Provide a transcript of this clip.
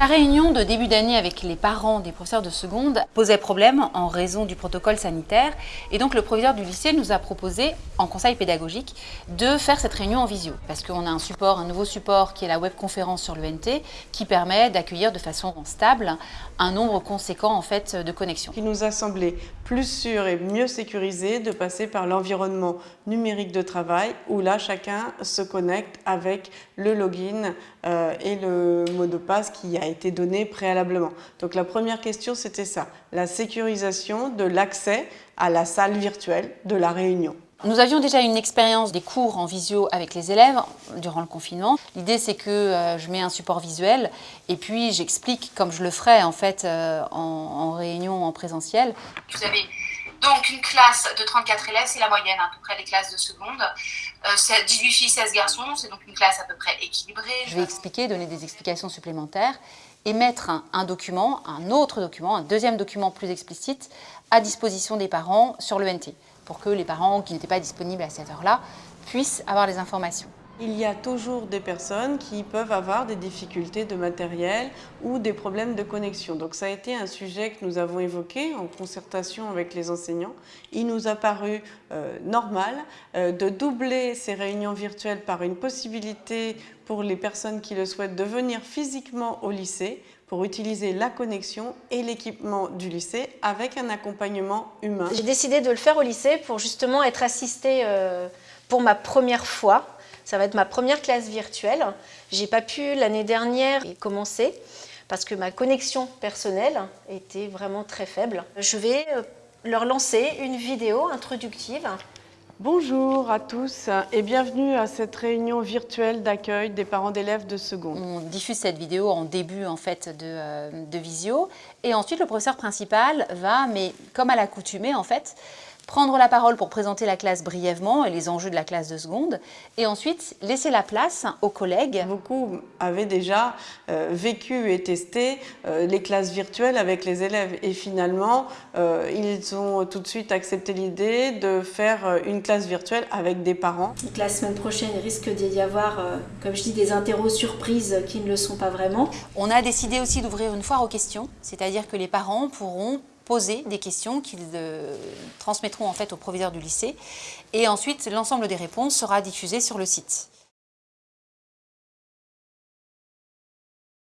La réunion de début d'année avec les parents des professeurs de seconde posait problème en raison du protocole sanitaire et donc le proviseur du lycée nous a proposé, en conseil pédagogique, de faire cette réunion en visio parce qu'on a un support, un nouveau support qui est la webconférence sur l'ENT qui permet d'accueillir de façon stable un nombre conséquent en fait de connexions. Il nous a semblé plus sûr et mieux sécurisé de passer par l'environnement numérique de travail où là chacun se connecte avec le login euh, et le mot de passe qui a été donné préalablement. Donc la première question, c'était ça, la sécurisation de l'accès à la salle virtuelle de la réunion. Nous avions déjà une expérience des cours en visio avec les élèves durant le confinement. L'idée c'est que euh, je mets un support visuel et puis j'explique comme je le ferais en fait euh, en, réunion en présentiel. Vous avez donc une classe de 34 élèves, c'est la moyenne à peu près des classes de seconde. 18 euh, filles, 16 garçons, c'est donc une classe à peu près équilibrée. Je vais expliquer, donner des explications supplémentaires et mettre un, document, un autre document, un deuxième document plus explicite à disposition des parents sur l'ENT pour que les parents qui n'étaient pas disponibles à cette heure-là puissent avoir les informations. Il y a toujours des personnes qui peuvent avoir des difficultés de matériel ou des problèmes de connexion. Donc ça a été un sujet que nous avons évoqué en concertation avec les enseignants. Il nous a paru euh, normal euh, de doubler ces réunions virtuelles par une possibilité pour les personnes qui le souhaitent de venir physiquement au lycée pour utiliser la connexion et l'équipement du lycée avec un accompagnement humain. J'ai décidé de le faire au lycée pour justement être assistée euh, pour ma première fois ça va être ma première classe virtuelle. J'ai pas pu l'année dernière commencer parce que ma connexion personnelle était vraiment très faible. Je vais euh, leur lancer une vidéo introductive. Bonjour à tous et bienvenue à cette réunion virtuelle d'accueil des parents d'élèves de seconde. On diffuse cette vidéo en début en fait de, euh, de visio et ensuite le professeur principal va, mais comme à l'accoutumée en fait, prendre la parole pour présenter la classe brièvement et les enjeux de la classe de seconde, et ensuite laisser la place aux collègues. Beaucoup avaient déjà euh, vécu et testé euh, les classes virtuelles avec les élèves, et finalement, euh, ils ont tout de suite accepté l'idée de faire une classe virtuelle avec des parents. la semaine prochaine, il risque d'y avoir, comme je dis, des interros surprises qui ne le sont pas vraiment. On a décidé aussi d'ouvrir une foire aux questions, c'est-à-dire que les parents pourront poser des questions qu'ils euh, transmettront en fait au proviseur du lycée et ensuite l'ensemble des réponses sera diffusé sur le site.